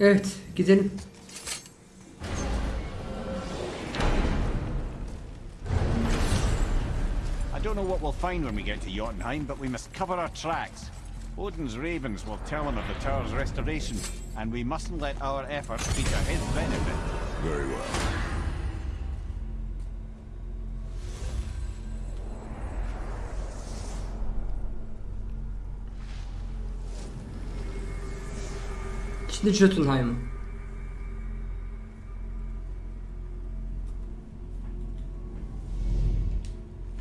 Evet gidelim. I don't know what we'll find when we get to Jotunheim, but we must cover our tracks. Odin's ravens will tell him of the tower's restoration, and we mustn't let our efforts be to his benefit. Very well. Şimdi Jotunheim'a.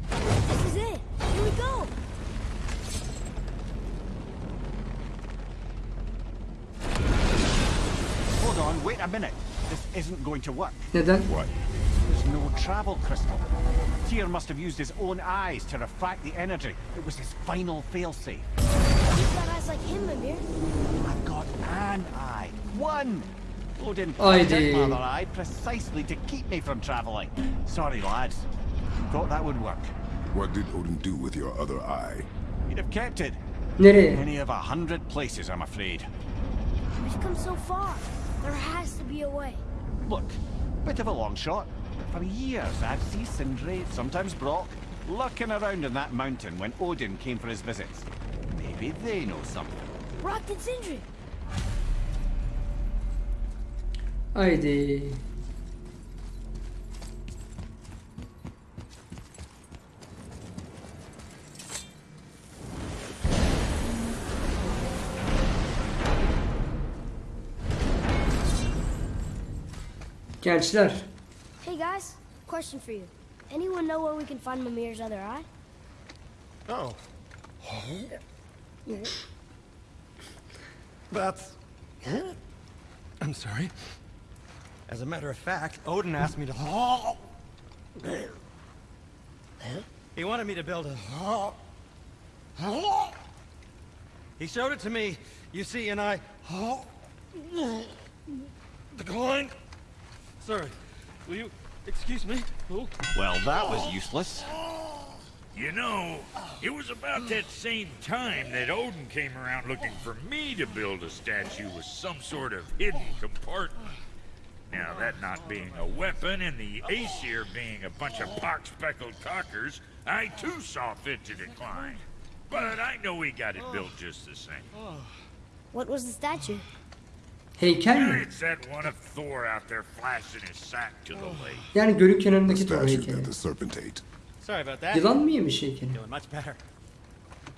This is it. Here we go. Hold on, wait a minute. This isn't going to work. Neden? What? There's no travel crystal. Tyr must have used his own eyes to refract the energy. It was his final failsafe. You've got eyes like him, Mimir. I've got an eye. One! Odin Haydi. planted my eye precisely to keep me from travelling. Sorry, lads. Thought that would work. What did Odin do with your other eye? He'd have kept it. Nereye? Any of a hundred places, I'm afraid. We've come so far. There has to be a way. Look, bit of a long shot. For years, I've seen Sindri, sometimes Brok, lurking around in that mountain when Odin came for his visits. Maybe they know something. Brok and Sindri. Haydi. Gençler, Hey guys, question for you. Anyone know where we can find Mimir's other eye? Oh. That's. I'm sorry. As a matter of fact, Odin asked me to. He wanted me to build a. He showed it to me, you see, and I. Declined. Sir, will you excuse me? Oh. Well, that was useless. You know, it was about that same time that Odin came around looking for me to build a statue with some sort of hidden compartment. Now, that not being a weapon and the Aesir being a bunch of pock-speckled cockers, I too saw fit to decline. But I know he got it built just the same. What was the statue? heykel mi? It's that one of Thor out there flashing his sack to the oh. lake. Yani gölün The kenarındaki Thor statue heykeli. that the serpent ate. Sorry about that. Yılan mı yemiş heykeli? Doing much better.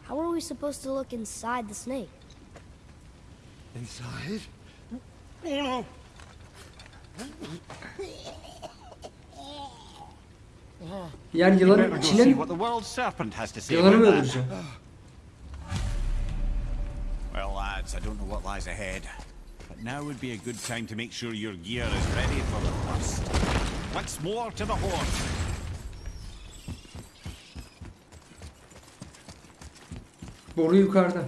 How are we supposed to look inside the snake? Inside? Oh no! Yani yılanın içine see mi? what the world serpent has to say Yılanı mı öldüreceğim? Well, lads, I don't know what lies ahead, but now would be a good time to make sure your gear is ready for the thrust. Once more to the horse. Boru yukarıda.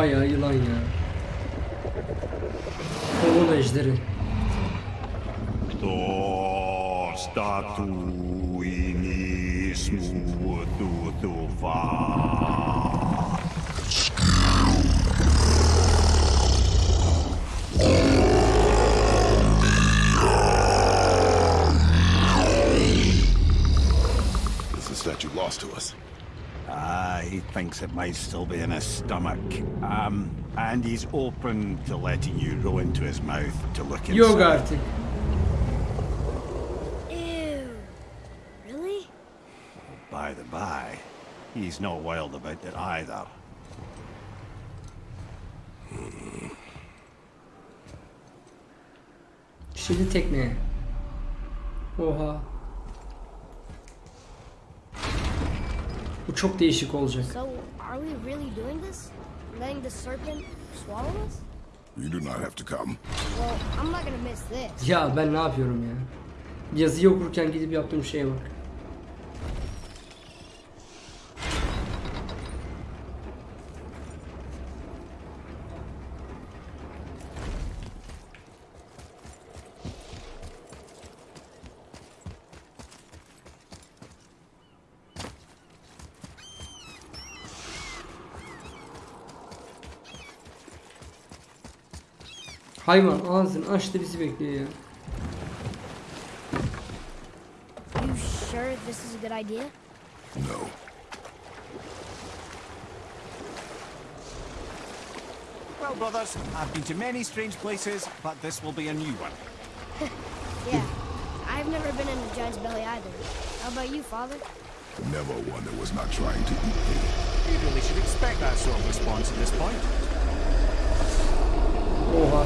欢迎一 thinks it might still be in his stomach. Um, and he's open to letting you row into his mouth to look inside. Yok artık. Ew. Really? By the by, he's not wild about it either. Şimdi tekneye. Oha. Bu çok değişik olacak. So, are we really doing this? Letting the serpent swallow us? You do not have to come. Well, I'm not gonna miss this. Ya ben ne yapıyorum ya? Yazıyı okurken gidip yaptığım şeye bak. Hayvan ağzını açtı bizi bekliyor ya. You sure this is a good idea? No. Well, brothers, I've been to many strange places, but this will be a new one. Yeah. I've never been in a giant's belly either. How about you, father? Never one that was not trying to eat me. You really should expect that sort of response at this point. Oha.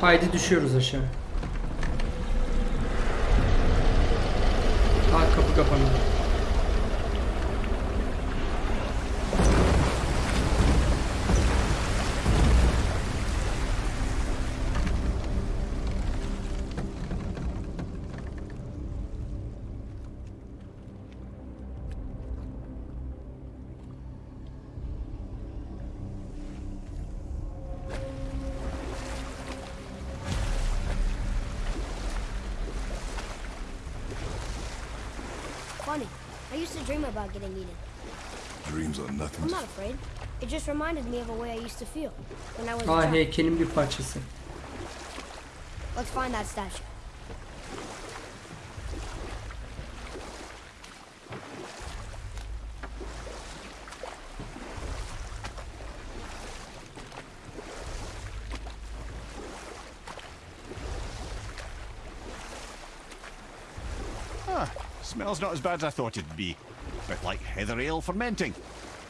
Haydi düşüyoruz aşağı. Used to dream about getting eaten. Dreams are nothing. I'm not afraid. It just reminded me of a way I used to feel when I was a Ha child. heykelin bir parçası. Let's find that statue. Ah, smells not as bad as I thought it'd be. A Bit like heather ale fermenting.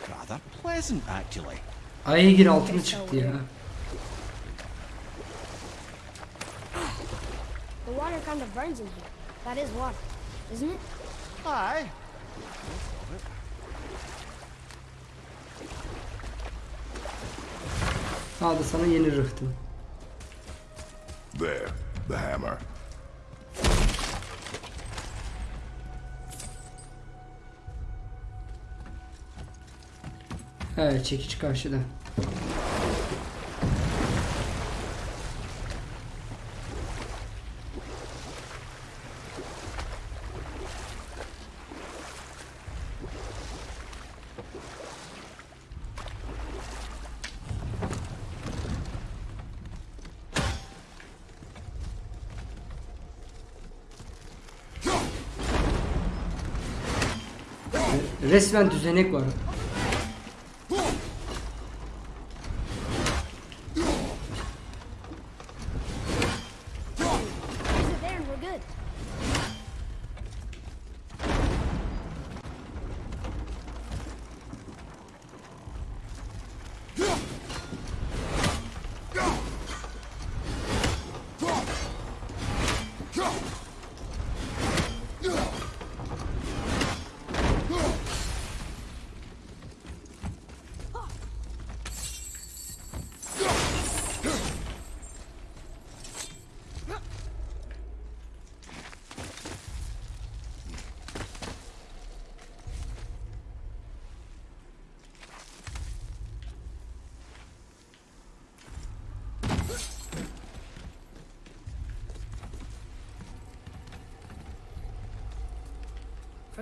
Rather pleasant, actually. I Aygir altını çıktı ya. The water kind of burns in here. That is water, isn't it? Aye. Al da sana yeni rıhtım. There, the hammer. Evet çekiç karşıda. Resmen düzenek var.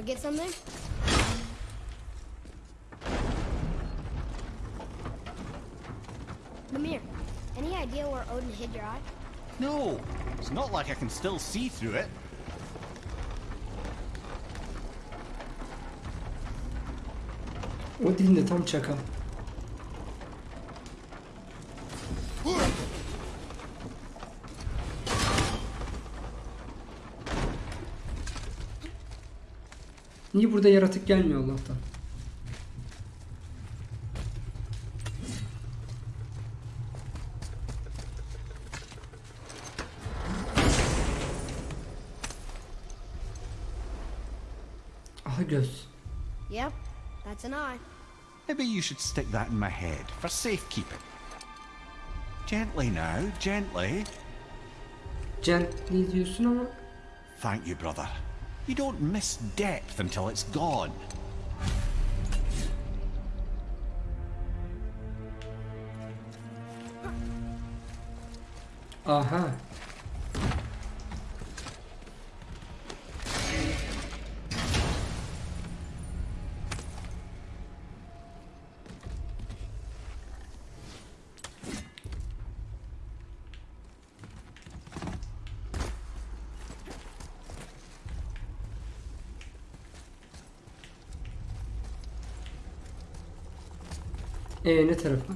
Forget something? Mimir, any idea where Odin hid your eye? No, it's not like I can still see through it. O dilinde tam çakal. Niye burada yaratık gelmiyor Allah'tan? Aha göz. Yep, that's an eye. Maybe you should stick that in my head for safekeeping. Gently now, gently. Gently diyorsun ama. Thank you, brother. You don't miss depth until it's gone. Aha. Tarafa?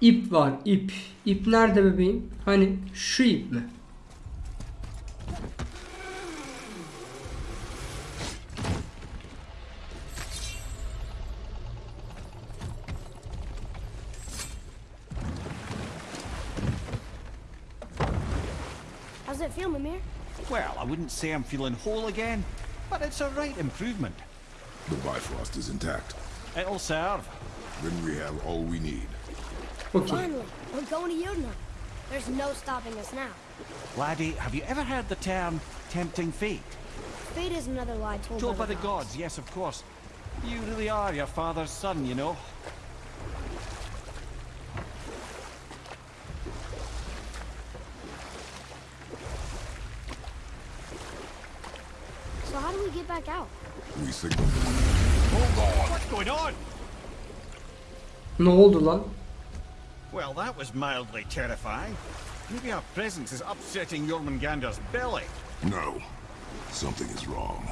İp var ip. İp nerede bebeğim? Hani şu ip mi? I wouldn't say I'm feeling whole again, but it's a right improvement. The Bifrost is intact. It'll serve. Then we have all we need. Okey. Finally, we're going to Yodna. There's no stopping us now. Laddie, have you ever heard the term tempting fate? Fate is another lie told, Told by the gods, yes, of course. You really are your father's son, you know. We back out? We signal. What's going on? Ne oldu lan? Well, that was mildly terrifying. Maybe our presence is upsetting Jormungandr's belly. No. Something is wrong.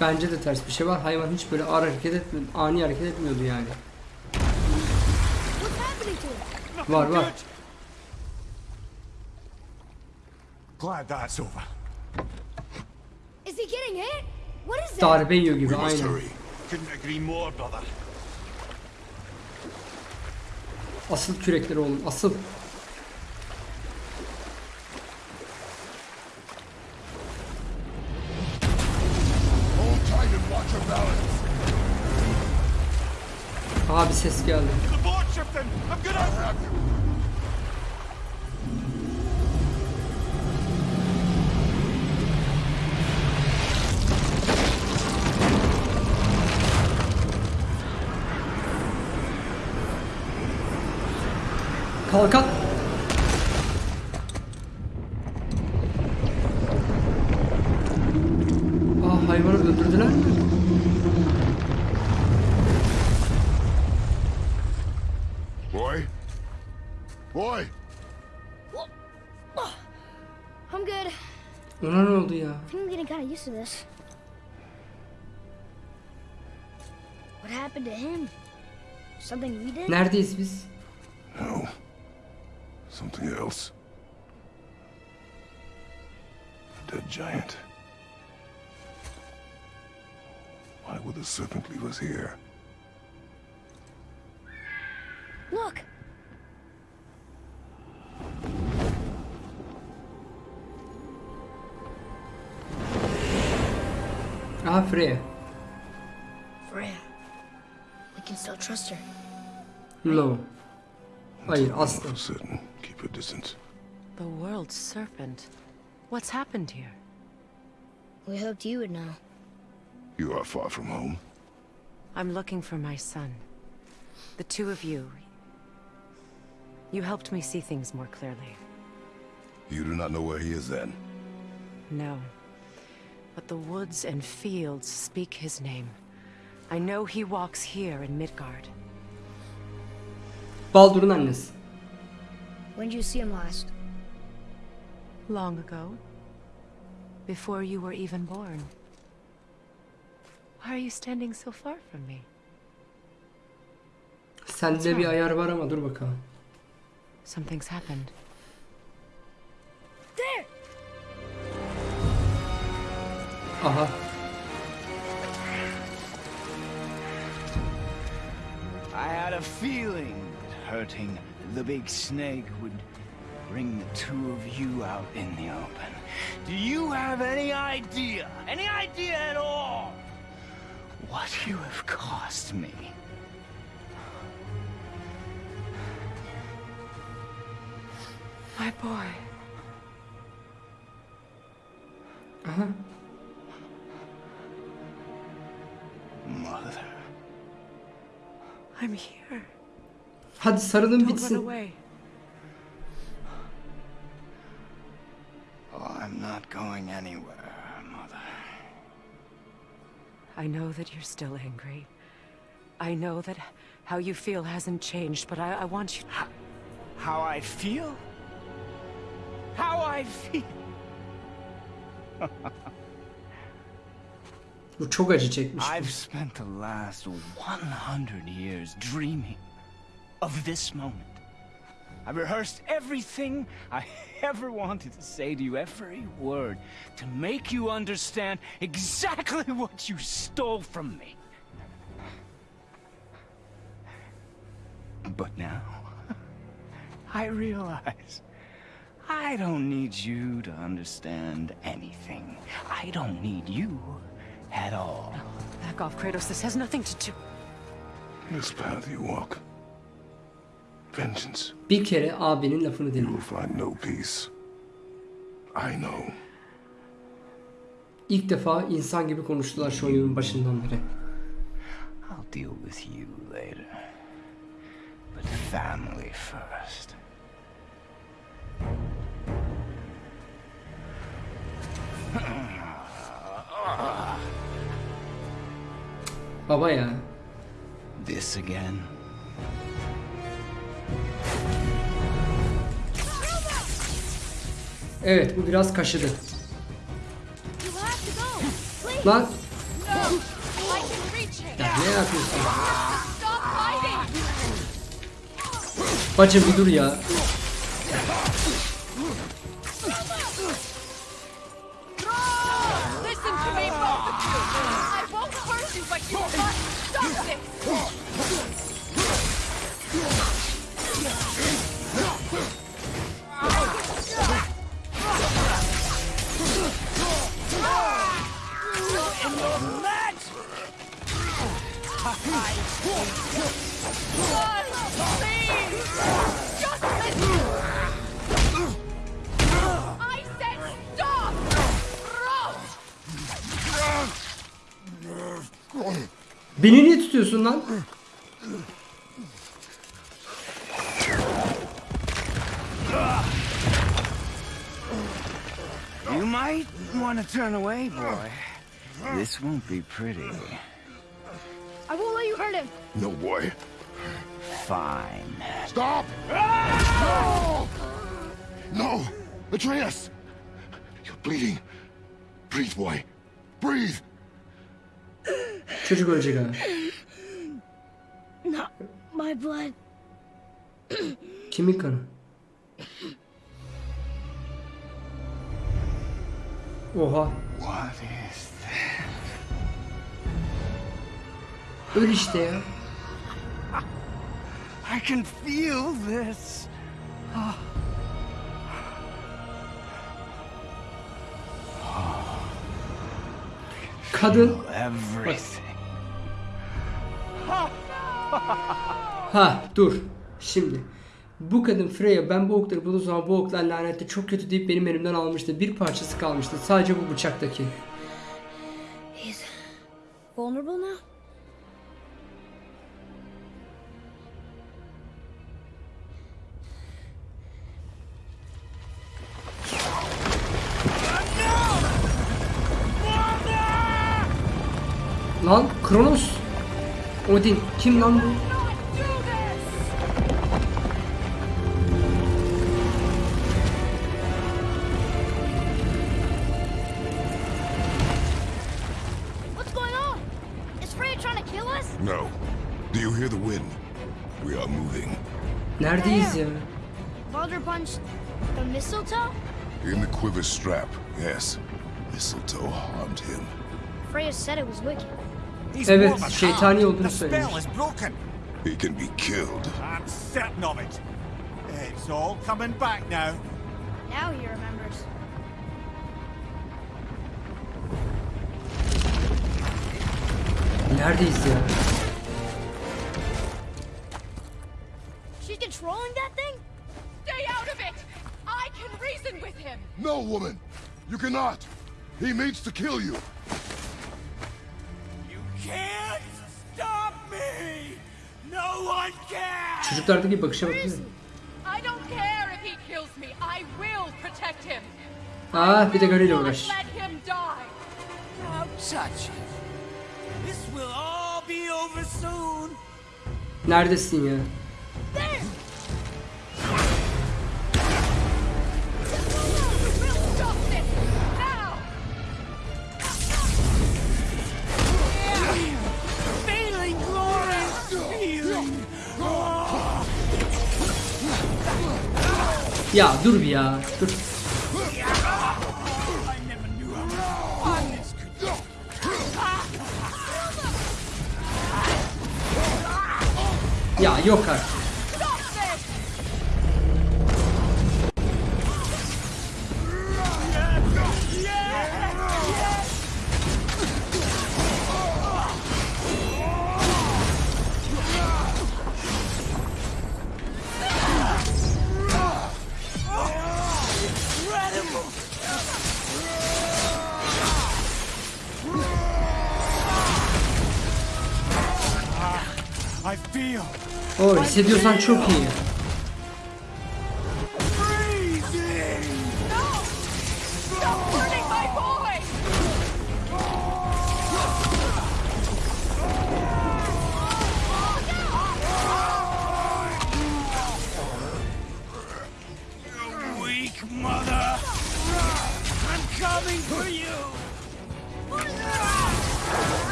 Bence de ters bir şey var. Hayvan hiç böyle ağır hareket etmiyordu. Ani hareket etmiyordu yani. Var var. Glad that's over. Is he getting hit? Darbe yiyor gibi aynen. Asıl kürekleri oğlum asıl. Abi ses geldi. Kalkan. Aa hayvanı öldürdüler mi? Boy? Boy! I'm good. Ona ne oldu ya? I think I'm getting kind of used to this. What happened to him? Something we did? Neredeyiz biz? No. Something else. A dead giant. Why would the serpent leave us here? Look! Aha Freya. Freya. We can still trust her. No. Hayır Know asla. For certain, keep your distance. The world's serpent. What's happened here? We hoped you would know. You are far from home. I'm looking for my son. The two of you. You helped me see things more clearly. You do not know where he is then. No. But the woods and fields speak his name. I know he walks here in Midgard. Baldur'un annesi. When did you see him last? Long ago. Before you were even born. Why are you standing so far from me? Sende bir ayar var ama dur bakalım. Something's happened. There. Aha. I had a feeling. Hurting the big snake would bring the two of you out in the open. Do you have any idea, any idea at all, what you have cost me? My boy. Aha. Mother. I'm here. Hadi sarılın Don't run bitsin. away. Oh, I'm not going anywhere, Mother. I know that you're still angry. I know that how you feel hasn't changed, but I, I want you. To How I feel? How I feel? Bu çok acı çekmiş. bu. I've spent the last 100 years dreaming of this moment. I've rehearsed everything I ever wanted to say to you, every word, to make you understand exactly what you stole from me. But now, I realize I don't need you to understand anything. I don't need you at all. Back off, Kratos. This has nothing to do. This path you walk. Vengeance. Bir kere abinin lafını You dinle. will find no peace. I know. İlk defa insan gibi konuştular şu oyunun başından beri. I'll deal with you later. But family first. Baba ya. This again? Evet bu biraz kaşıdı. Lan ya ne yapıyorsun? Bacım bir dur ya. Listen to me, both of you! I won't hurt you, but you must stop this! Beni niye tutuyorsun lan? You might want to turn away, boy. This won't be pretty. I won't let you hurt him. No, boy. Fine. Stop! No! No! Atreus! You're bleeding. Breathe, boy. Breathe! Çocuk ölecek ha. Not my blood. Kimin kanı? Oha. What is that? Öl işte ya. I can feel this. Kadın. Everything. Ha dur. Şimdi. Bu kadın Freya ben bu okları bulduğum zaman bu oklar lanetli çok kötü deyip benim elimden almıştı. Bir parçası kalmıştı. Sadece bu bıçaktaki. He's vulnerable now? Lan Kronos. Odin. Kim lan bu? Do! What's going on? Is Freya trying to kill us? No. Do you hear the wind? We are moving. Neredeyiz ya? Uh, Baldur punched the mistletoe? In the quiver strap, yes. Mistletoe harmed him. Freya said it was wicked. He's Evet, warm şeytani olduğunu The spell söylemiş. is broken. He can be killed. I'm certain of it. It's all coming back now. Now he remembers. Neredeyiz ya? She's controlling that thing? Stay out of it! I can reason with him! No, woman! You cannot! He means to kill you! Can't stop me! No one can! Çocuklardaki bakışa bakın. I don't care if he kills me. I will protect him. Ah bir de Not uğraş. let him die. Ya dur bir ya. Dur. Ya yok artık. hissediyorsan çok iyi.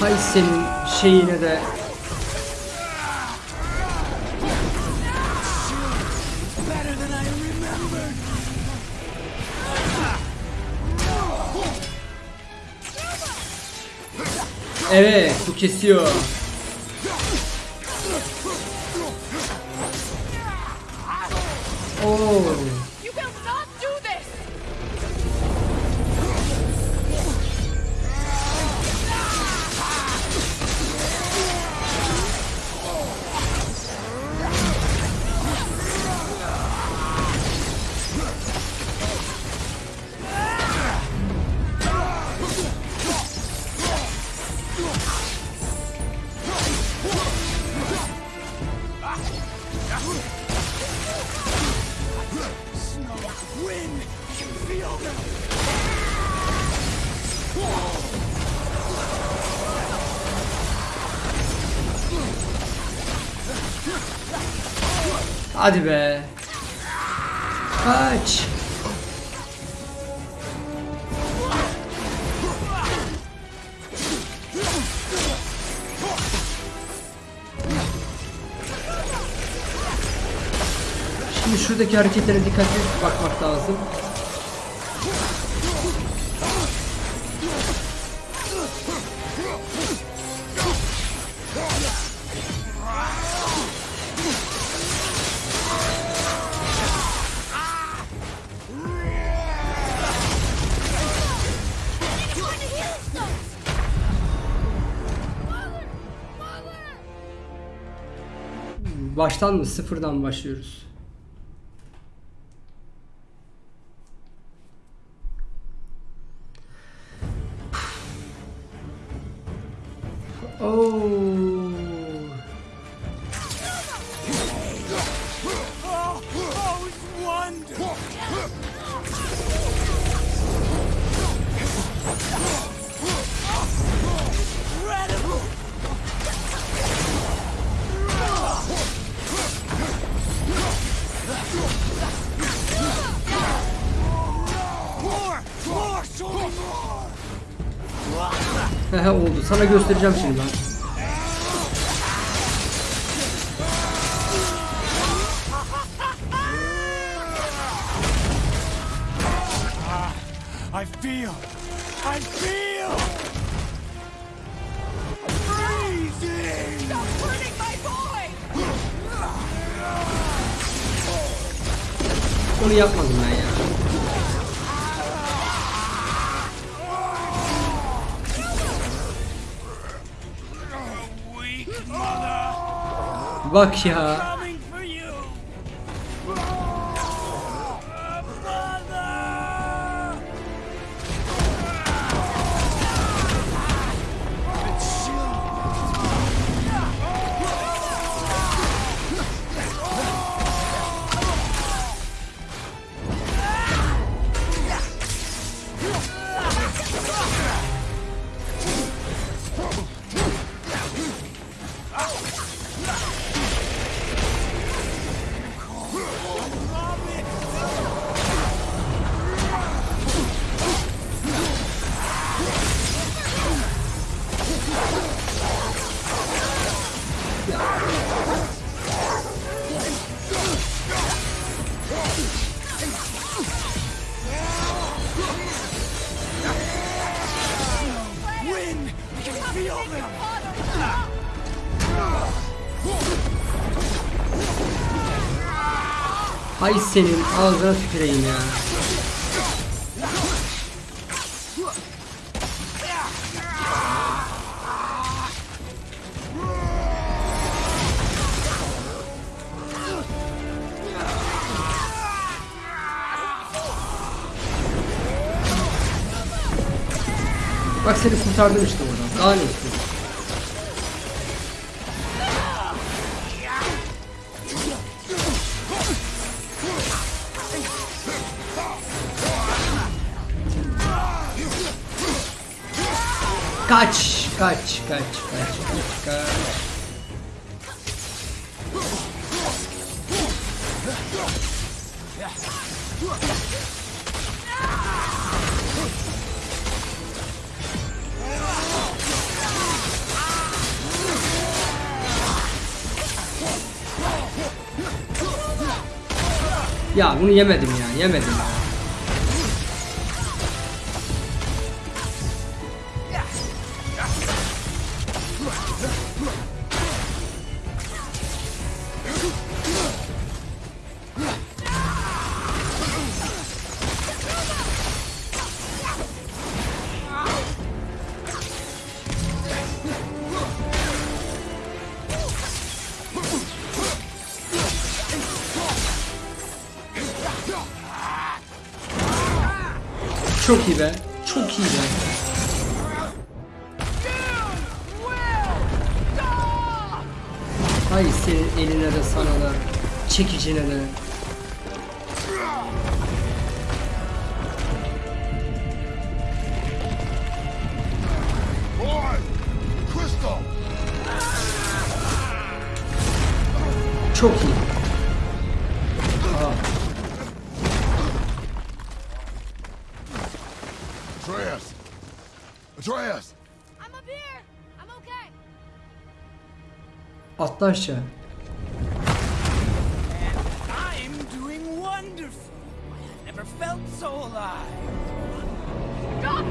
Hay senin şeyine de. Evet bu kesiyor. Oo. Hadi be. Kaç. Şimdi şuradaki hareketlere dikkatli bakmak lazım. Baştan mı? Sıfırdan başlıyoruz. Sana göstereceğim şimdi ben. Bak ya. Hay senin ağzına tüküreyim ya. Bak seni kurtardım işte oradan. Daha ne Ya bunu yemedim ya, yemedim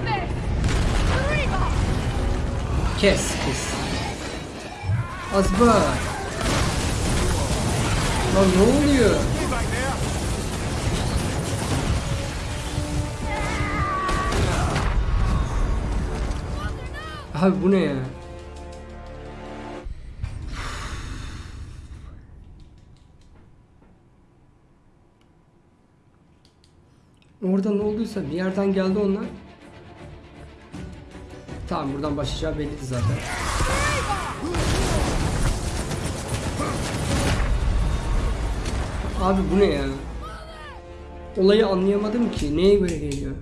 this! Reba! Kes kes. Azba. Lan ne oluyor? Abi bu ne ya? Orada ne olduysa bir yerden geldi onlar. Tamam buradan başlayacağı belliydi zaten. Abi bu ne ya? Olayı anlayamadım ki. Neye göre geliyor?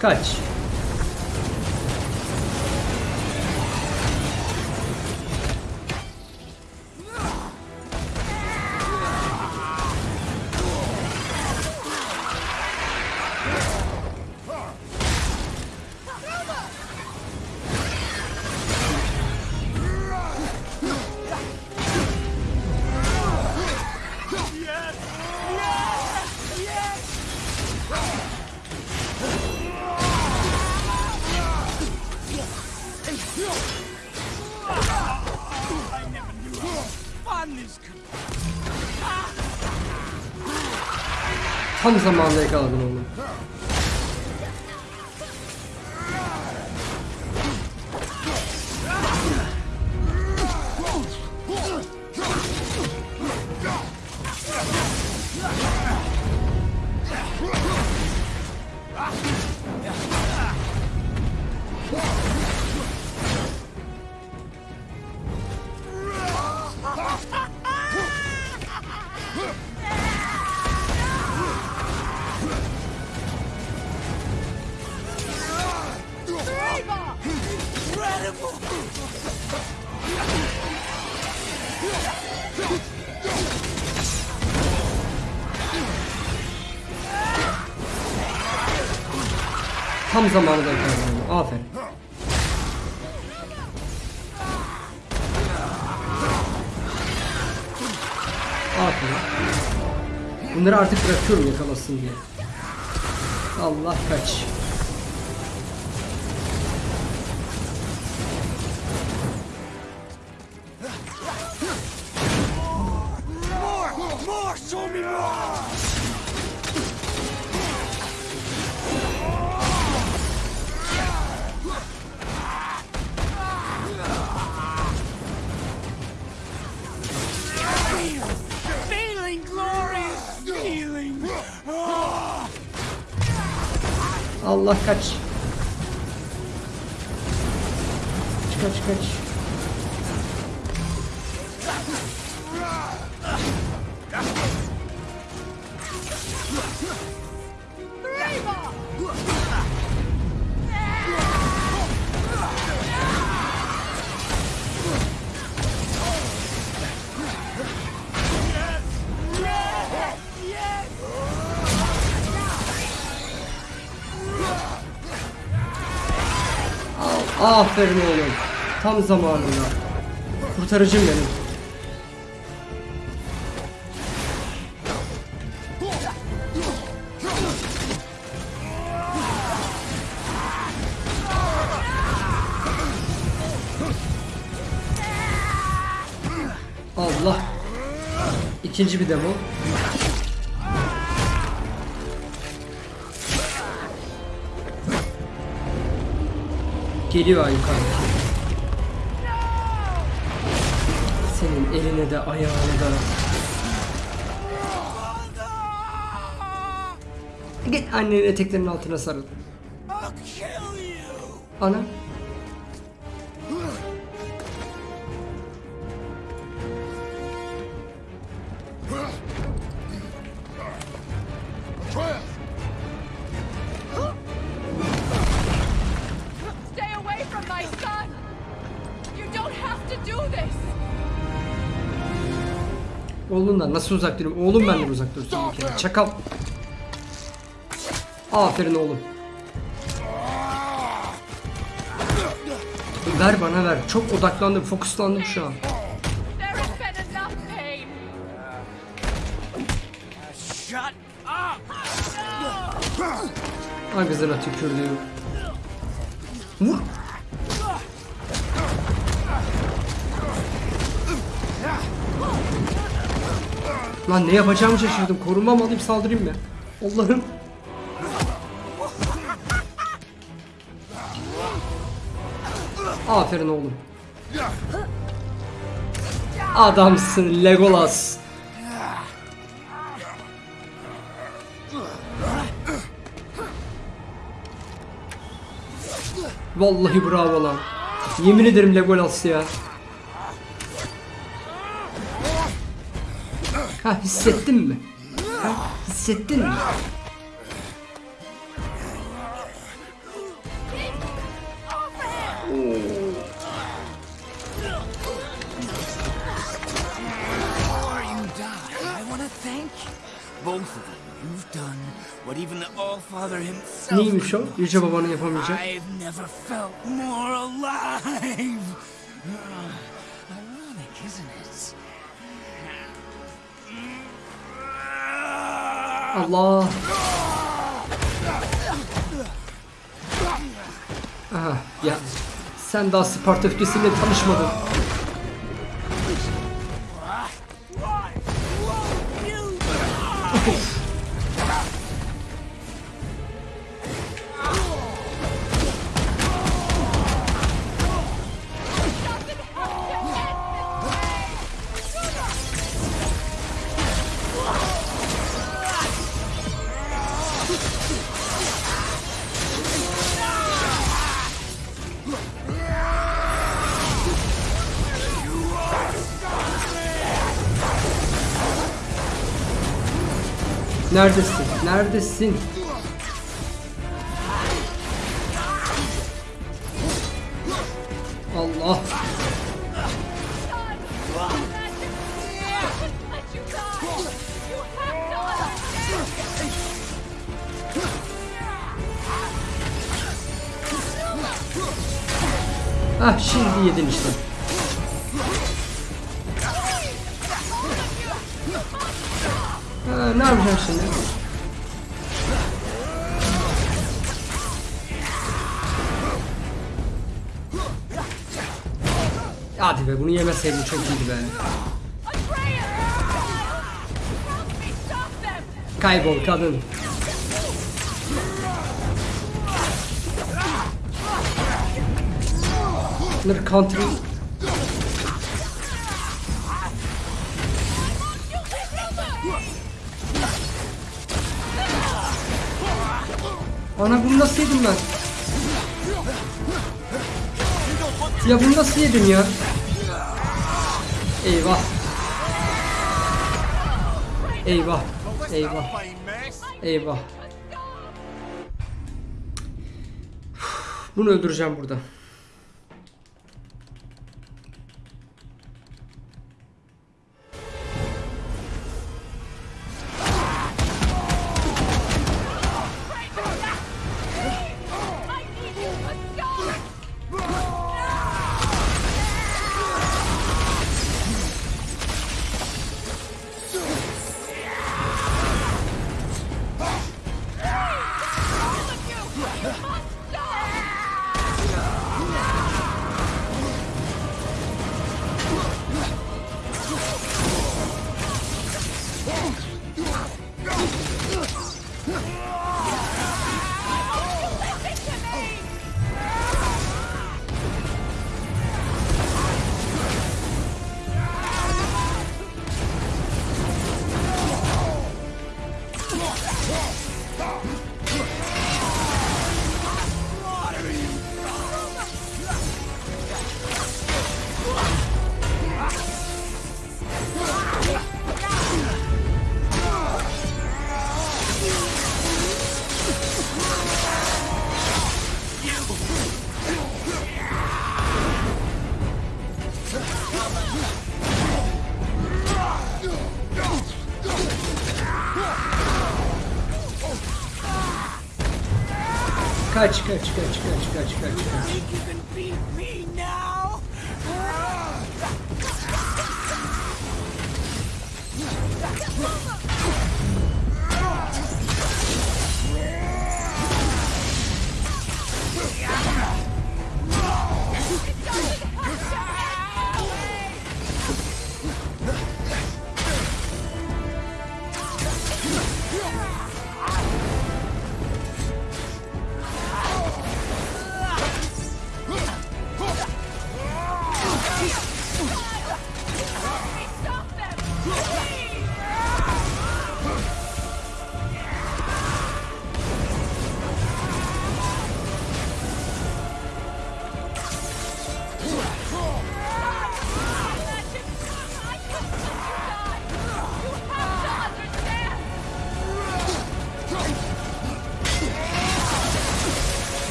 Kaç. tam zamanda yakaladım. Tam zamanında onu. Aferin. Aferin. Bunları artık bırakıyorum yakalasın diye. Allah kaç. Cat. Cat, cat. Ah! Aferin oğlum. Tam zamanında. Kurtarıcım benim. Allah. İkinci bir demo. Geliyor yukarı. Senin eline de ayağına da. Git annenin eteklerinin altına sarıl. Ana. Nasıl uzak durayım? Oğlum benden uzak dursun bir kere. Çakal. Aferin oğlum. Ver bana ver. Çok odaklandım, fokuslandım şu an. Up! Ağzına tükürdüğüm. Vur. Lan ne yapacağımı şaşırdım. Korunma mı alayım saldırayım mı? Allah'ım. Aferin oğlum. Adamsın Legolas. Vallahi bravo lan. Yemin ederim Legolas ya. Ha hissettin mi? Ha hissettin mi? Before you die, I want to thank. Both of you. You've done what even the All-Father himself Neymiş o? Yüce babanın yapamayacağı. Allah. Aha, ya sen daha Sparta öfkesiyle tanışmadın. Of. Neredesin? Neredesin? Yemeseydim çok iyiydi be. Kaybol kadın. Bunları country Ana bunu nasıl yedim ben? Ya bunu nasıl yedim ya? Eyvah. Eyvah. Eyvah. Eyvah. Bunu öldüreceğim burada. Kaç kaç kaç kaç kaç kaç kaç.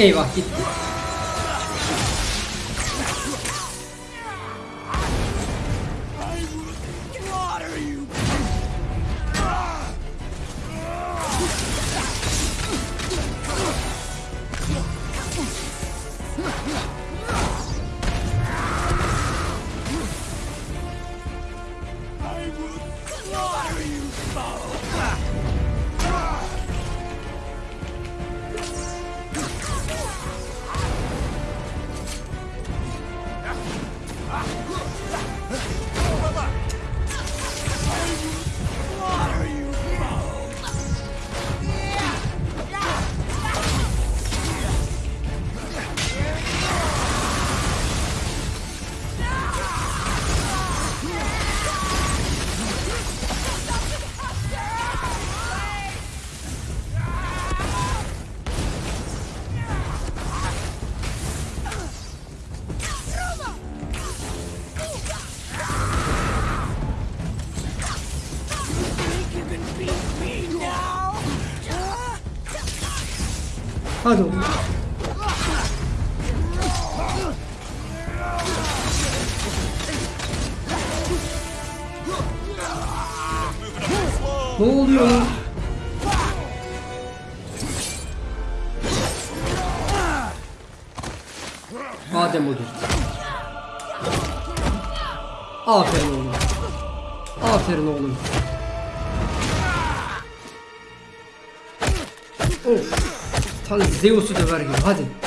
A は1 Hadi oğlum. Ne oluyor lan? Adem. Aferin oğlum. Aferin oğlum. Zeus'u döver gibi. Hadi.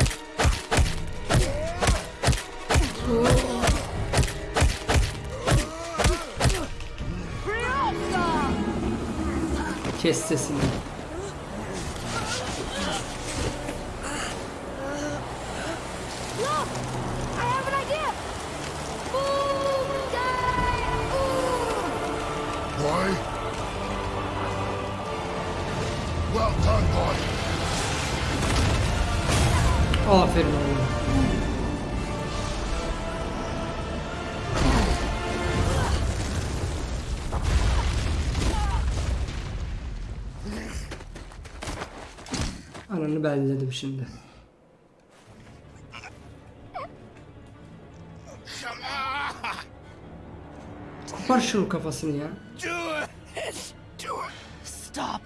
Şimdi. Kopar şunun kafasını ya. Stop.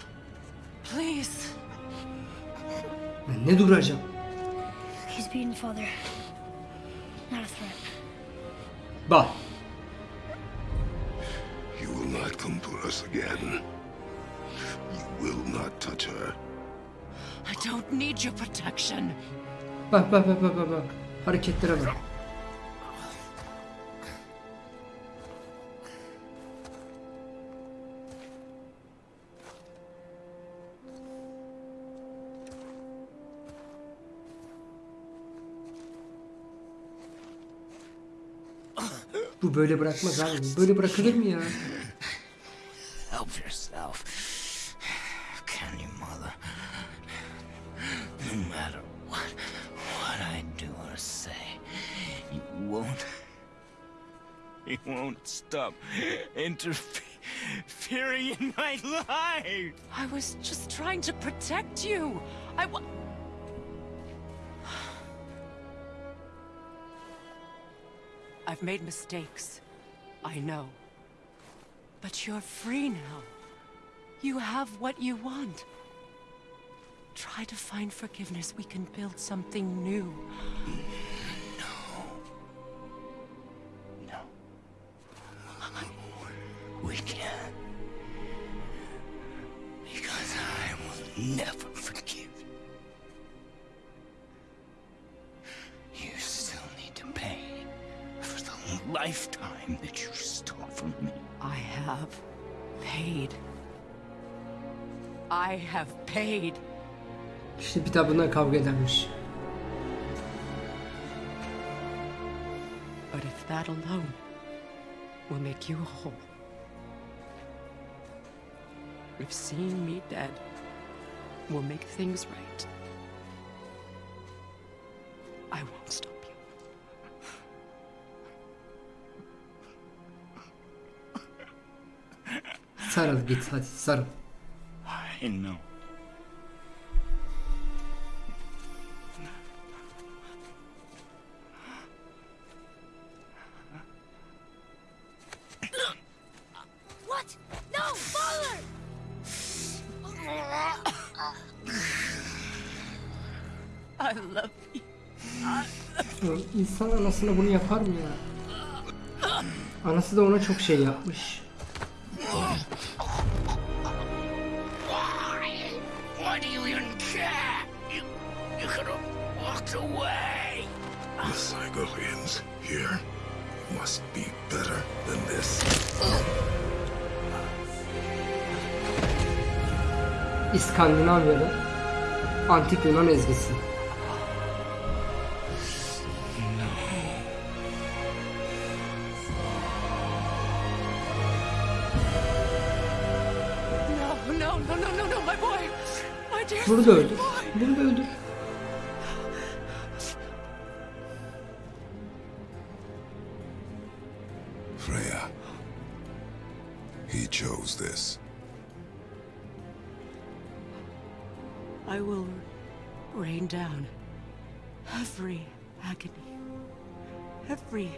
Please. Ben ne duracağım? He's beaten father. Not a threat. Bak. You will not come for us again. You will not touch her. I don't need your protection. Bak bak bak bak bak. Hareketlere bak. Bu böyle bırakmaz abi. Böyle bırakılır mı ya? Won't stop interfering in my life. I was just trying to protect you. I wa- I've made mistakes. I know. But you're free now. You have what you want. Try to find forgiveness. We can build something new. We can't. Because I will never forgive. You You still need to pay for the lifetime that you stole from me. I have paid. I have paid. İşte bir daha bundan kavga edermiş. But if that alone will make you whole, if seeing me dead will make things right, I won't stop you. Sarıl git hadi sarıl. I know. Anasına bunu yapar mı ya? Anası da ona çok şey yapmış. Why do you even No, no, no, no, no, no, my boy. My dear Bunu da öldür. Bunu da öldür. Freya. He chose this. I will rain down every agony, every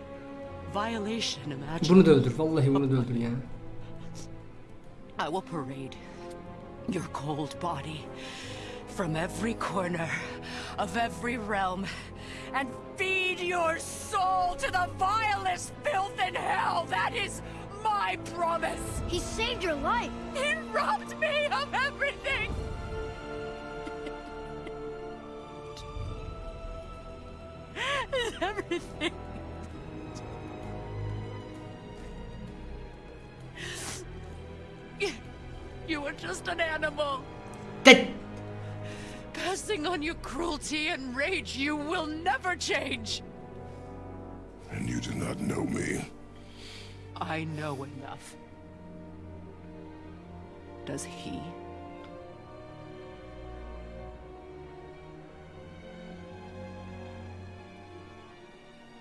violation imaginable. Bunu da öldür. Vallahi bunu da öldür yani. I will parade your cold body from every corner of every realm and feed your soul to the vilest filth in hell. That is my promise. He saved your life. He robbed me of everything. everything. You were just an animal. That... Passing on your cruelty and rage, you will never change. And you do not know me. I know enough. Does he?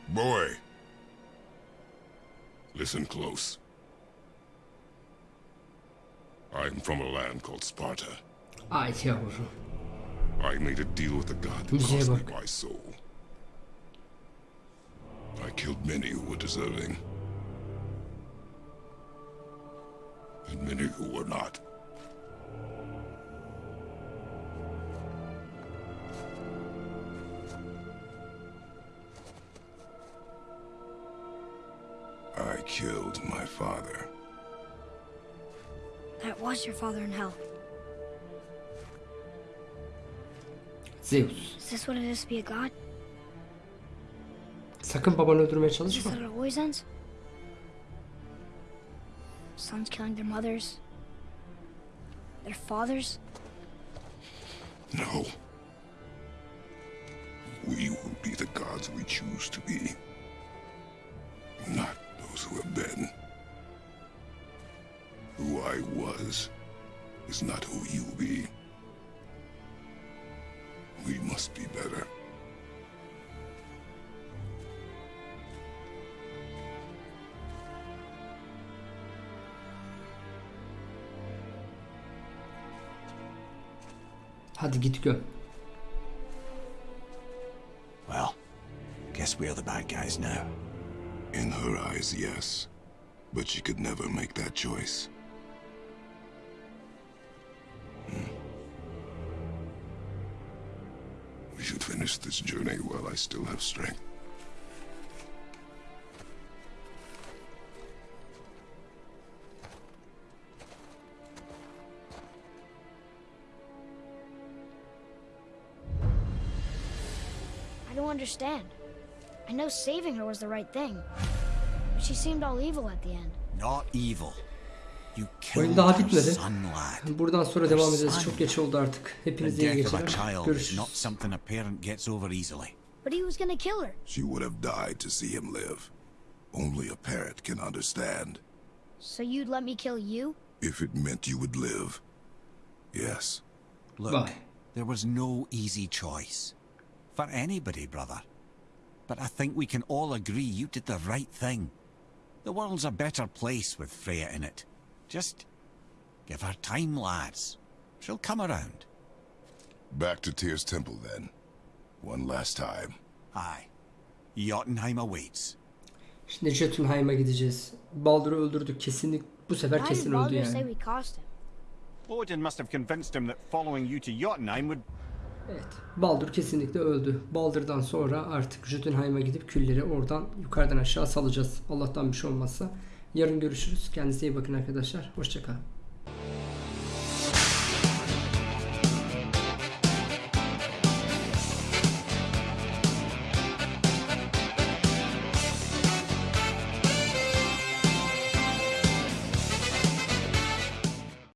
Boy. Listen close. I'm from a land called Sparta. Yavrum. I made a deal with the god that cost me my soul. I killed many who were deserving. And many who were not. I killed my father. That was your father in hell. Zeus. Is this what it is to be a god? Sakın babanı öldürmeye Is this çalışma. how it always ends? Sons killing their mothers? Their fathers? No. We will be the gods we choose to be. Is not who you be. We must be better. Hadi git göm. Well, guess we're the bad guys now. In her eyes, yes. But she could never make that choice. Should this journey while I still have strength. I don't understand. I know saving her was the right thing. But she seemed all evil at the end. Not evil. You Oyun killed daha bitmedi. Buradan sonra devam edeceğiz. Çok geç oldu artık. The Hepinize iyi death of a geceler. child is Görüşürüz. not something a parent gets over easily. But he was gonna kill her. She would have died to see him live. Only a parent can understand. So you'd let me kill you? If it meant you would live. Yes. Look, Bye. there was no easy choice. For anybody, brother. But I think we can all agree you did the right thing. The world's a better place with Freya in it. Just give her time, lads. She'll come around. Back to Tyr's temple then. One last time. Aye. Jotunheim awaits. Şimdi Jotunheim'a gideceğiz. Baldur'u öldürdük kesinlik. Bu sefer kesin öldü yani. we cost him? Odin must have convinced him that following you to Jotunheim would Evet. Baldur kesinlikle öldü. Baldur'dan sonra artık Jotunheim'a gidip külleri oradan yukarıdan aşağı salacağız. Allah'tan bir şey olmazsa. Yarın görüşürüz. Kendinize iyi bakın arkadaşlar. Hoşçakalın.